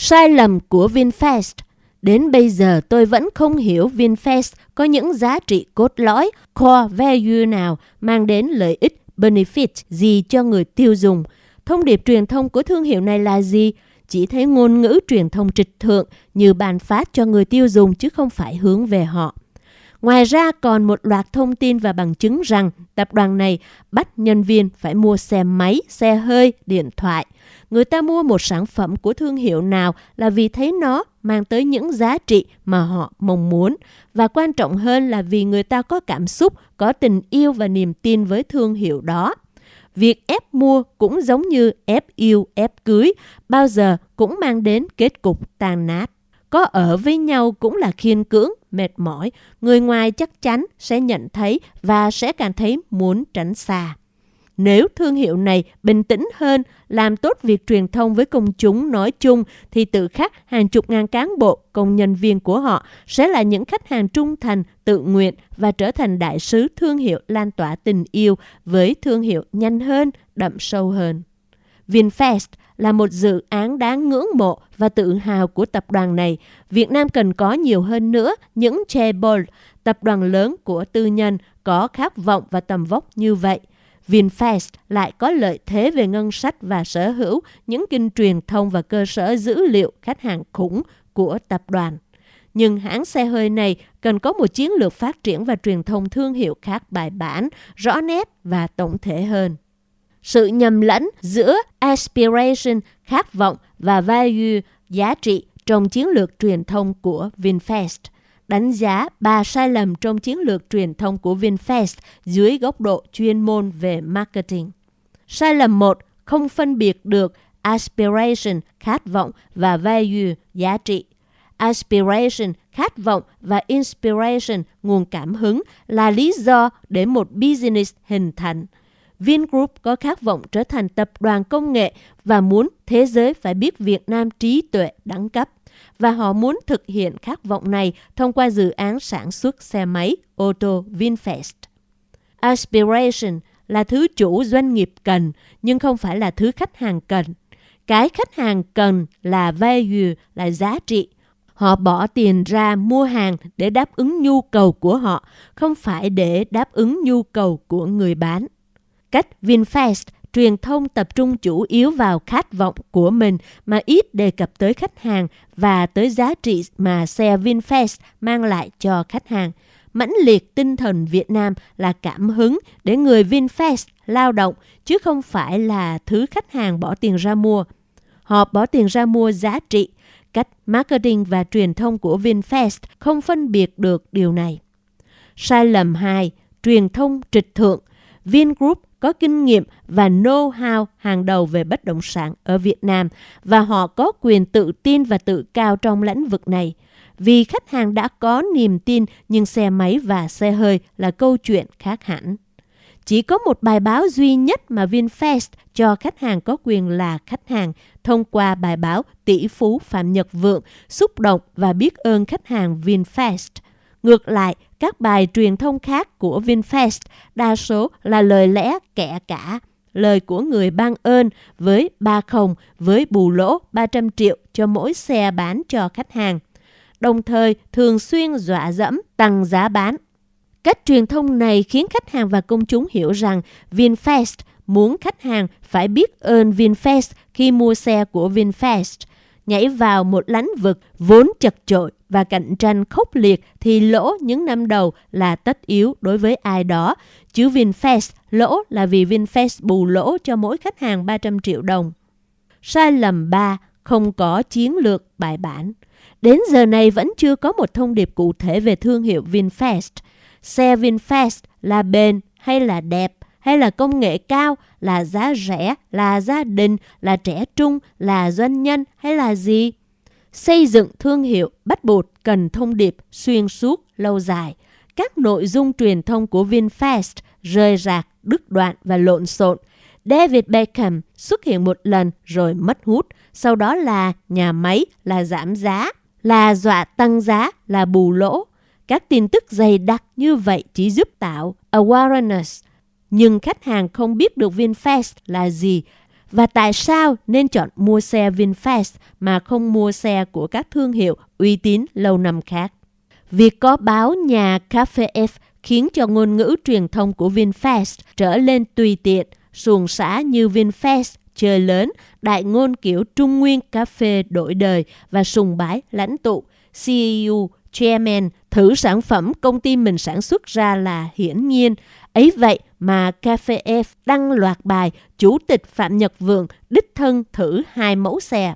Sai lầm của VinFast Đến bây giờ tôi vẫn không hiểu VinFast có những giá trị cốt lõi, core value nào mang đến lợi ích, benefit gì cho người tiêu dùng. Thông điệp truyền thông của thương hiệu này là gì? Chỉ thấy ngôn ngữ truyền thông trịch thượng như bàn phát cho người tiêu dùng chứ không phải hướng về họ. Ngoài ra còn một loạt thông tin và bằng chứng rằng tập đoàn này bắt nhân viên phải mua xe máy, xe hơi, điện thoại. Người ta mua một sản phẩm của thương hiệu nào là vì thấy nó mang tới những giá trị mà họ mong muốn và quan trọng hơn là vì người ta có cảm xúc, có tình yêu và niềm tin với thương hiệu đó. Việc ép mua cũng giống như ép yêu, ép cưới, bao giờ cũng mang đến kết cục tàn nát. Có ở với nhau cũng là khiên cưỡng, mệt mỏi, người ngoài chắc chắn sẽ nhận thấy và sẽ cảm thấy muốn tránh xa. Nếu thương hiệu này bình tĩnh hơn, làm tốt việc truyền thông với công chúng nói chung thì tự khắc hàng chục ngàn cán bộ, công nhân viên của họ sẽ là những khách hàng trung thành, tự nguyện và trở thành đại sứ thương hiệu lan tỏa tình yêu với thương hiệu nhanh hơn, đậm sâu hơn. VinFast là một dự án đáng ngưỡng mộ và tự hào của tập đoàn này. Việt Nam cần có nhiều hơn nữa những chaebol, tập đoàn lớn của tư nhân có khát vọng và tầm vóc như vậy. VinFast lại có lợi thế về ngân sách và sở hữu những kênh truyền thông và cơ sở dữ liệu khách hàng khủng của tập đoàn. Nhưng hãng xe hơi này cần có một chiến lược phát triển và truyền thông thương hiệu khác bài bản, rõ nét và tổng thể hơn sự nhầm lẫn giữa aspiration, khát vọng và value, giá trị trong chiến lược truyền thông của VinFast. Đánh giá ba sai lầm trong chiến lược truyền thông của VinFast dưới góc độ chuyên môn về marketing. Sai lầm 1. Không phân biệt được aspiration, khát vọng và value, giá trị. Aspiration, khát vọng và inspiration, nguồn cảm hứng là lý do để một business hình thành – Vingroup có khát vọng trở thành tập đoàn công nghệ và muốn thế giới phải biết Việt Nam trí tuệ đẳng cấp. Và họ muốn thực hiện khát vọng này thông qua dự án sản xuất xe máy ô tô VinFast. Aspiration là thứ chủ doanh nghiệp cần, nhưng không phải là thứ khách hàng cần. Cái khách hàng cần là value, là giá trị. Họ bỏ tiền ra mua hàng để đáp ứng nhu cầu của họ, không phải để đáp ứng nhu cầu của người bán. Cách VinFast truyền thông tập trung chủ yếu vào khát vọng của mình mà ít đề cập tới khách hàng và tới giá trị mà xe VinFast mang lại cho khách hàng. Mãnh liệt tinh thần Việt Nam là cảm hứng để người VinFast lao động, chứ không phải là thứ khách hàng bỏ tiền ra mua. Họ bỏ tiền ra mua giá trị. Cách marketing và truyền thông của VinFast không phân biệt được điều này. Sai lầm 2. Truyền thông trịch thượng. Vingroup có kinh nghiệm và know-how hàng đầu về bất động sản ở Việt Nam và họ có quyền tự tin và tự cao trong lĩnh vực này. Vì khách hàng đã có niềm tin nhưng xe máy và xe hơi là câu chuyện khác hẳn. Chỉ có một bài báo duy nhất mà VinFast cho khách hàng có quyền là khách hàng thông qua bài báo tỷ phú Phạm Nhật Vượng xúc động và biết ơn khách hàng VinFast. Ngược lại, các bài truyền thông khác của VinFast đa số là lời lẽ kẻ cả, lời của người ban ơn với ba không với bù lỗ 300 triệu cho mỗi xe bán cho khách hàng. Đồng thời thường xuyên dọa dẫm tăng giá bán. Cách truyền thông này khiến khách hàng và công chúng hiểu rằng VinFast muốn khách hàng phải biết ơn VinFast khi mua xe của VinFast – nhảy vào một lãnh vực vốn chật chội và cạnh tranh khốc liệt thì lỗ những năm đầu là tất yếu đối với ai đó. Chứ VinFast lỗ là vì VinFast bù lỗ cho mỗi khách hàng 300 triệu đồng. Sai lầm 3. Không có chiến lược bài bản. Đến giờ này vẫn chưa có một thông điệp cụ thể về thương hiệu VinFast. Xe VinFast là bền hay là đẹp hay là công nghệ cao, là giá rẻ, là gia đình, là trẻ trung, là doanh nhân hay là gì? Xây dựng thương hiệu bắt buộc cần thông điệp xuyên suốt, lâu dài. Các nội dung truyền thông của VinFast rơi rạc, đứt đoạn và lộn xộn. David Beckham xuất hiện một lần rồi mất hút, sau đó là nhà máy, là giảm giá, là dọa tăng giá, là bù lỗ. Các tin tức dày đặc như vậy chỉ giúp tạo awareness, nhưng khách hàng không biết được VinFast là gì và tại sao nên chọn mua xe VinFast mà không mua xe của các thương hiệu uy tín lâu năm khác. Việc có báo nhà Cafe F khiến cho ngôn ngữ truyền thông của VinFast trở lên tùy tiện, xuồng xã như VinFast chơi lớn, đại ngôn kiểu Trung Nguyên cà phê đổi đời và sùng bái lãnh tụ, CEO, Chairman thử sản phẩm công ty mình sản xuất ra là hiển nhiên. Ấy vậy mà Cafe F đăng loạt bài Chủ tịch Phạm Nhật Vượng đích thân thử hai mẫu xe.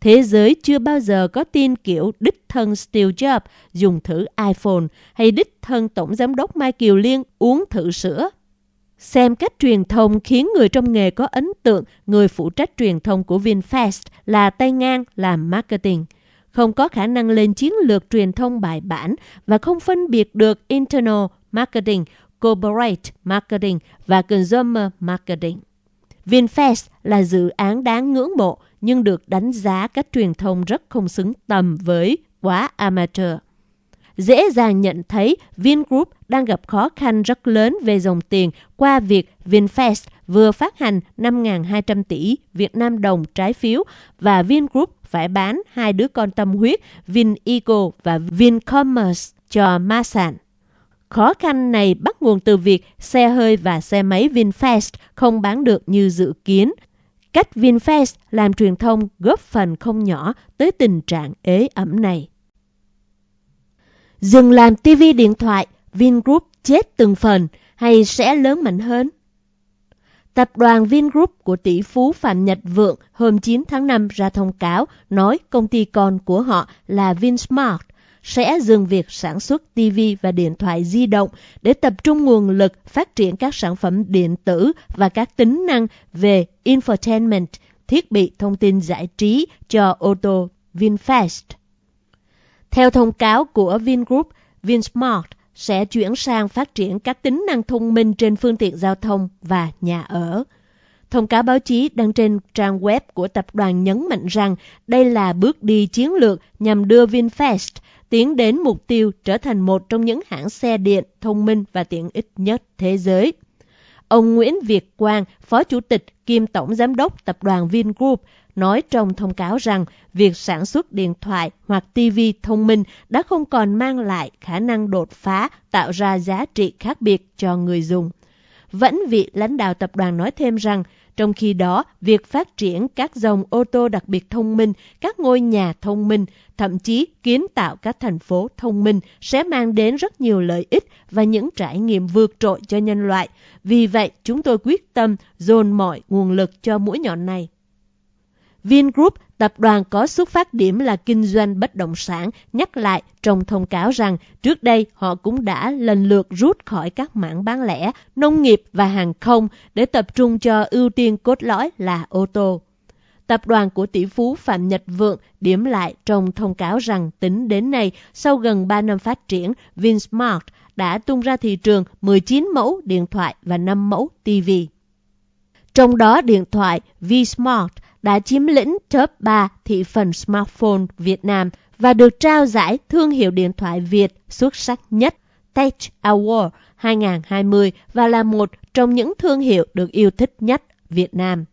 Thế giới chưa bao giờ có tin kiểu đích thân Steve Jobs dùng thử iPhone hay đích thân Tổng Giám đốc Mai Kiều Liên uống thử sữa. Xem cách truyền thông khiến người trong nghề có ấn tượng người phụ trách truyền thông của VinFast là tay ngang làm marketing. Không có khả năng lên chiến lược truyền thông bài bản và không phân biệt được internal marketing, corporate marketing và consumer marketing. VinFast là dự án đáng ngưỡng mộ nhưng được đánh giá cách truyền thông rất không xứng tầm với quá amateur dễ dàng nhận thấy Vingroup đang gặp khó khăn rất lớn về dòng tiền qua việc VinFast vừa phát hành 5.200 tỷ Việt Nam đồng trái phiếu và Vingroup phải bán hai đứa con tâm huyết VinEco và Vincommerce cho Masan. Khó khăn này bắt nguồn từ việc xe hơi và xe máy VinFast không bán được như dự kiến. Cách VinFast làm truyền thông góp phần không nhỏ tới tình trạng ế ẩm này. Dừng làm TV điện thoại, Vingroup chết từng phần hay sẽ lớn mạnh hơn? Tập đoàn Vingroup của tỷ phú Phạm Nhật Vượng hôm 9 tháng 5 ra thông cáo nói công ty con của họ là Vinsmart sẽ dừng việc sản xuất TV và điện thoại di động để tập trung nguồn lực phát triển các sản phẩm điện tử và các tính năng về infotainment, thiết bị thông tin giải trí cho ô tô VinFast. Theo thông cáo của Vingroup, Vinsmart sẽ chuyển sang phát triển các tính năng thông minh trên phương tiện giao thông và nhà ở. Thông cáo báo chí đăng trên trang web của tập đoàn nhấn mạnh rằng đây là bước đi chiến lược nhằm đưa VinFast tiến đến mục tiêu trở thành một trong những hãng xe điện thông minh và tiện ích nhất thế giới. Ông Nguyễn Việt Quang, Phó Chủ tịch kiêm Tổng Giám đốc Tập đoàn Vingroup, nói trong thông cáo rằng việc sản xuất điện thoại hoặc TV thông minh đã không còn mang lại khả năng đột phá tạo ra giá trị khác biệt cho người dùng. Vẫn vị lãnh đạo tập đoàn nói thêm rằng, trong khi đó, việc phát triển các dòng ô tô đặc biệt thông minh, các ngôi nhà thông minh, thậm chí kiến tạo các thành phố thông minh sẽ mang đến rất nhiều lợi ích và những trải nghiệm vượt trội cho nhân loại. Vì vậy, chúng tôi quyết tâm dồn mọi nguồn lực cho mũi nhọn này. Vingroup, tập đoàn có xuất phát điểm là kinh doanh bất động sản, nhắc lại trong thông cáo rằng trước đây họ cũng đã lần lượt rút khỏi các mảng bán lẻ, nông nghiệp và hàng không để tập trung cho ưu tiên cốt lõi là ô tô. Tập đoàn của tỷ phú Phạm Nhật Vượng điểm lại trong thông cáo rằng tính đến nay, sau gần 3 năm phát triển, Vinsmart đã tung ra thị trường 19 mẫu điện thoại và 5 mẫu TV. Trong đó điện thoại Vsmart đã chiếm lĩnh top 3 thị phần smartphone Việt Nam và được trao giải thương hiệu điện thoại Việt xuất sắc nhất Tech Award 2020 và là một trong những thương hiệu được yêu thích nhất Việt Nam.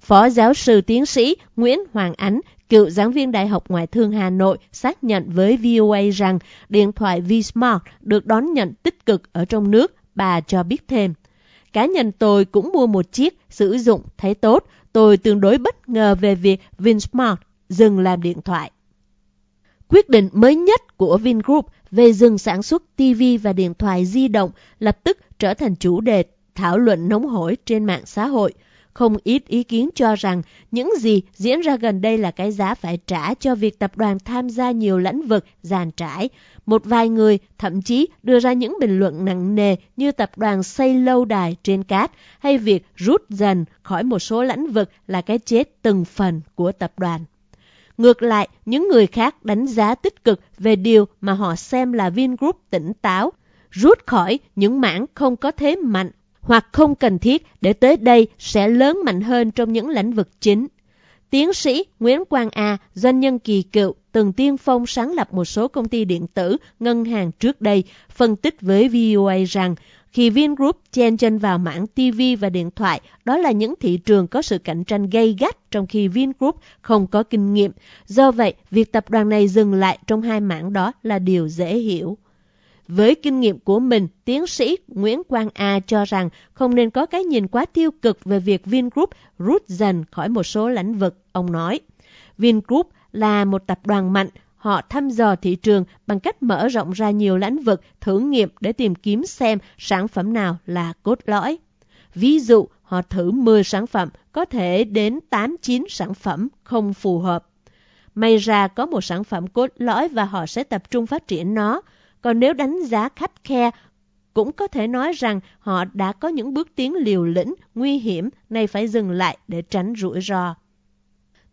Phó giáo sư tiến sĩ Nguyễn Hoàng Ánh, cựu giảng viên Đại học Ngoại thương Hà Nội, xác nhận với VOA rằng điện thoại Vsmart được đón nhận tích cực ở trong nước. Bà cho biết thêm, cá nhân tôi cũng mua một chiếc, sử dụng thấy tốt, tôi tương đối bất ngờ về việc Vinsmart dừng làm điện thoại. Quyết định mới nhất của Vingroup về dừng sản xuất TV và điện thoại di động lập tức trở thành chủ đề thảo luận nóng hổi trên mạng xã hội. Không ít ý kiến cho rằng những gì diễn ra gần đây là cái giá phải trả cho việc tập đoàn tham gia nhiều lĩnh vực giàn trải. Một vài người thậm chí đưa ra những bình luận nặng nề như tập đoàn xây lâu đài trên cát hay việc rút dần khỏi một số lĩnh vực là cái chết từng phần của tập đoàn. Ngược lại, những người khác đánh giá tích cực về điều mà họ xem là Vingroup tỉnh táo, rút khỏi những mảng không có thế mạnh hoặc không cần thiết để tới đây sẽ lớn mạnh hơn trong những lĩnh vực chính. Tiến sĩ Nguyễn Quang A, doanh nhân kỳ cựu, từng tiên phong sáng lập một số công ty điện tử, ngân hàng trước đây, phân tích với VOA rằng Khi Vingroup chen chân vào mảng TV và điện thoại, đó là những thị trường có sự cạnh tranh gay gắt trong khi Vingroup không có kinh nghiệm. Do vậy, việc tập đoàn này dừng lại trong hai mảng đó là điều dễ hiểu. Với kinh nghiệm của mình, tiến sĩ Nguyễn Quang A cho rằng không nên có cái nhìn quá tiêu cực về việc Vingroup rút dần khỏi một số lĩnh vực, ông nói. Vingroup là một tập đoàn mạnh, họ thăm dò thị trường bằng cách mở rộng ra nhiều lĩnh vực thử nghiệm để tìm kiếm xem sản phẩm nào là cốt lõi. Ví dụ, họ thử 10 sản phẩm, có thể đến 8-9 sản phẩm không phù hợp. May ra có một sản phẩm cốt lõi và họ sẽ tập trung phát triển nó. Còn nếu đánh giá khắt khe, cũng có thể nói rằng họ đã có những bước tiến liều lĩnh, nguy hiểm, nay phải dừng lại để tránh rủi ro.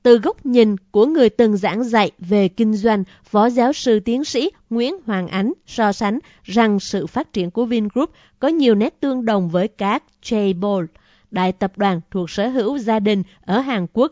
Từ góc nhìn của người từng giảng dạy về kinh doanh, Phó giáo sư tiến sĩ Nguyễn Hoàng Ánh so sánh rằng sự phát triển của Vingroup có nhiều nét tương đồng với các Chaebol, đại tập đoàn thuộc sở hữu gia đình ở Hàn Quốc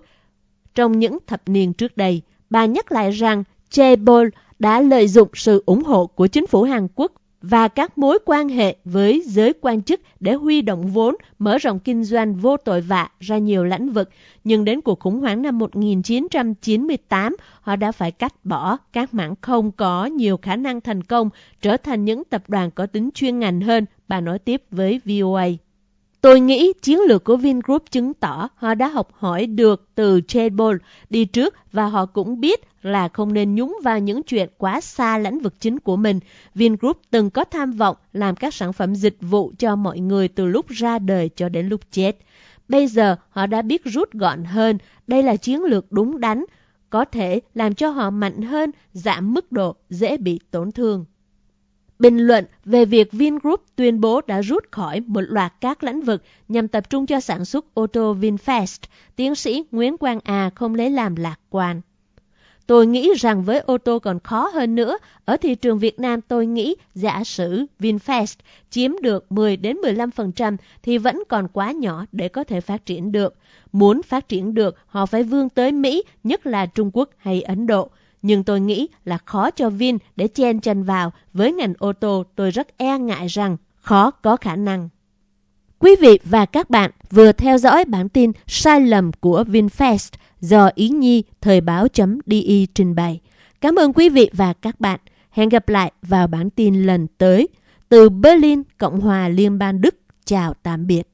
trong những thập niên trước đây. Bà nhắc lại rằng Chaebol đã lợi dụng sự ủng hộ của chính phủ Hàn Quốc và các mối quan hệ với giới quan chức để huy động vốn, mở rộng kinh doanh vô tội vạ ra nhiều lĩnh vực. Nhưng đến cuộc khủng hoảng năm 1998, họ đã phải cắt bỏ các mảng không có nhiều khả năng thành công, trở thành những tập đoàn có tính chuyên ngành hơn, bà nói tiếp với VOA. Tôi nghĩ chiến lược của Vingroup chứng tỏ họ đã học hỏi được từ Chebol đi trước và họ cũng biết là không nên nhúng vào những chuyện quá xa lĩnh vực chính của mình. Vingroup từng có tham vọng làm các sản phẩm dịch vụ cho mọi người từ lúc ra đời cho đến lúc chết. Bây giờ họ đã biết rút gọn hơn, đây là chiến lược đúng đắn, có thể làm cho họ mạnh hơn, giảm mức độ dễ bị tổn thương. Bình luận về việc Vingroup tuyên bố đã rút khỏi một loạt các lĩnh vực nhằm tập trung cho sản xuất ô tô VinFast, tiến sĩ Nguyễn Quang A không lấy làm lạc quan. Tôi nghĩ rằng với ô tô còn khó hơn nữa, ở thị trường Việt Nam tôi nghĩ giả sử VinFast chiếm được 10 đến 15% thì vẫn còn quá nhỏ để có thể phát triển được. Muốn phát triển được, họ phải vươn tới Mỹ, nhất là Trung Quốc hay Ấn Độ. Nhưng tôi nghĩ là khó cho Vin để chen chân vào. Với ngành ô tô, tôi rất e ngại rằng khó có khả năng. Quý vị và các bạn vừa theo dõi bản tin sai lầm của VinFast do Ý Nhi Thời báo.de trình bày. Cảm ơn quý vị và các bạn. Hẹn gặp lại vào bản tin lần tới. Từ Berlin, Cộng hòa Liên bang Đức. Chào tạm biệt.